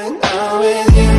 when I'm with you.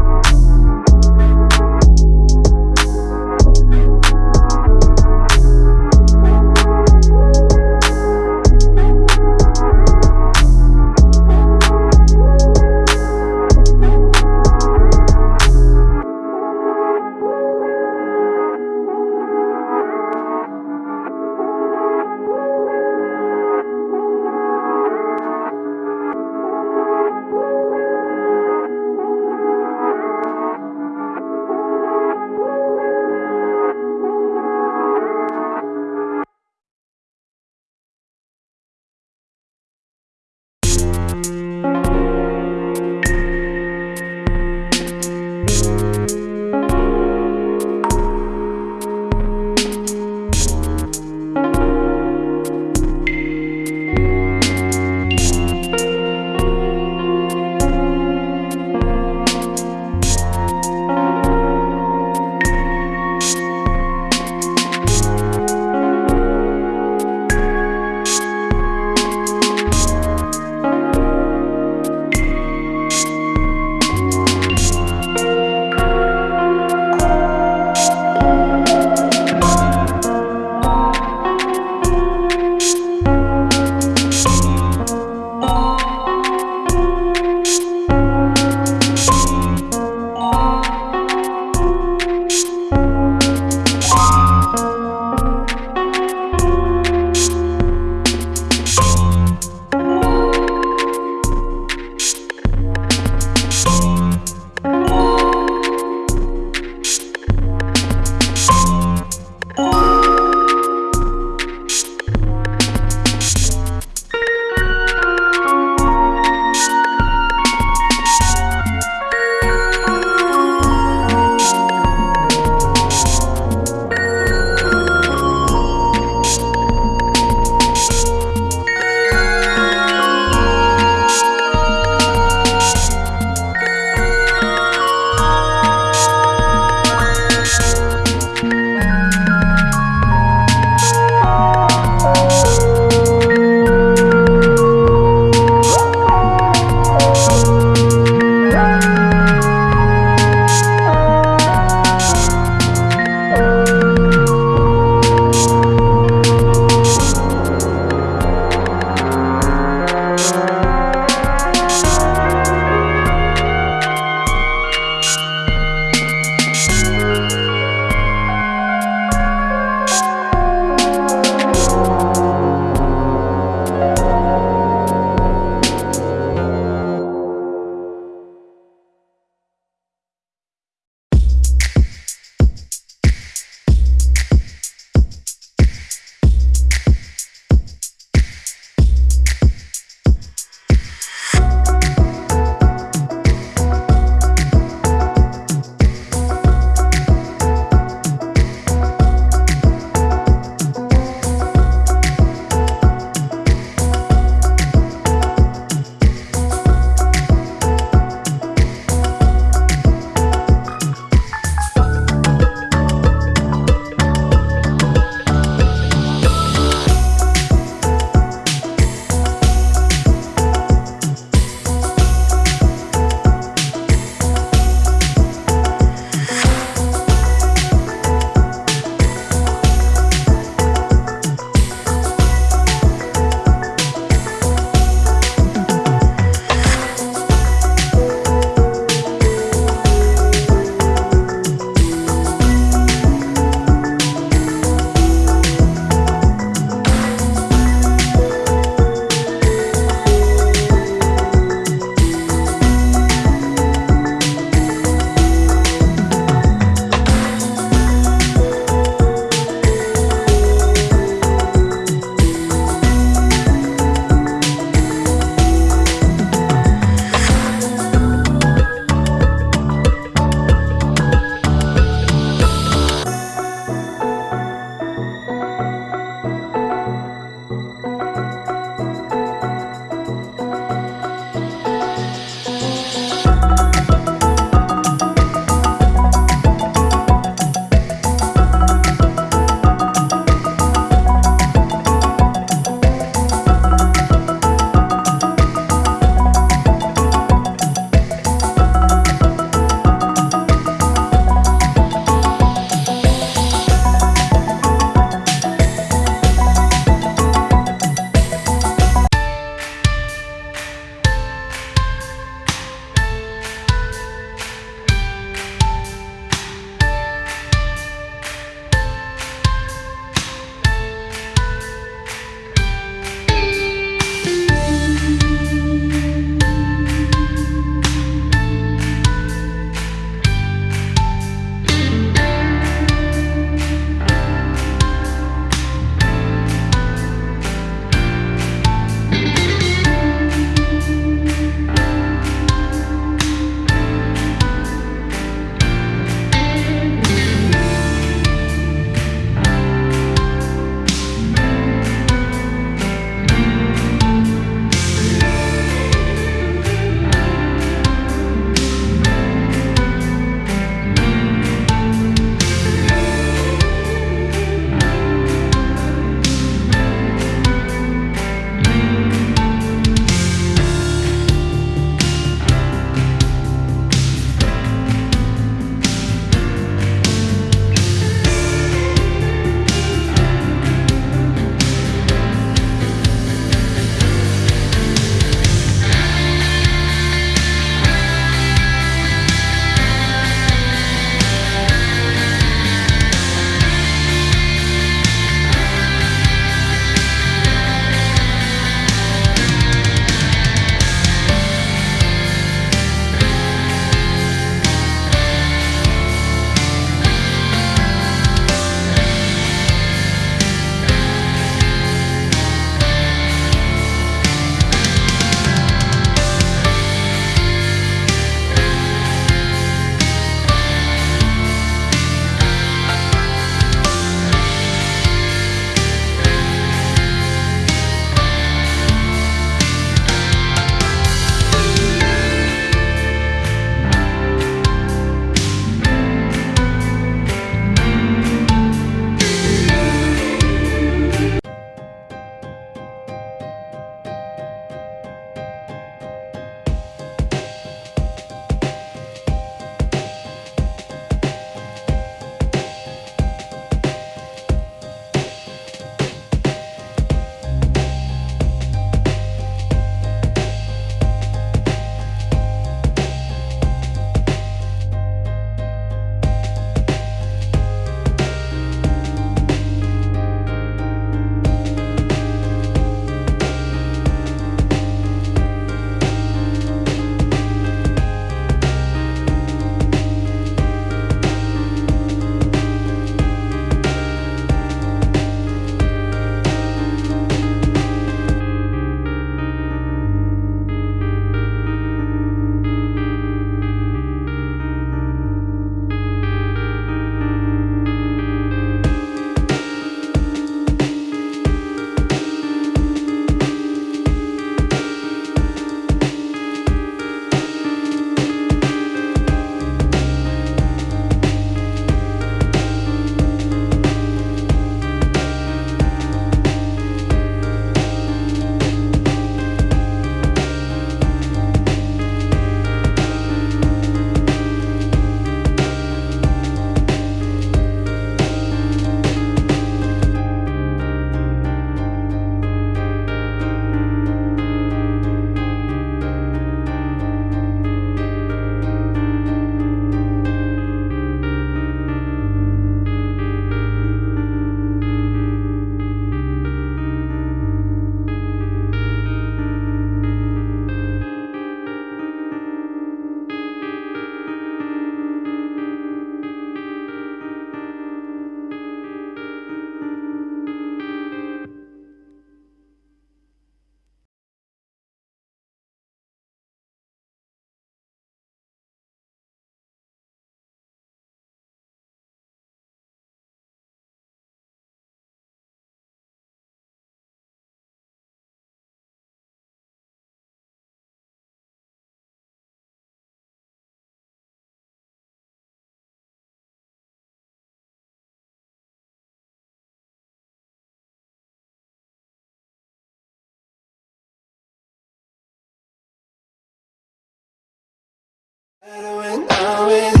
With you.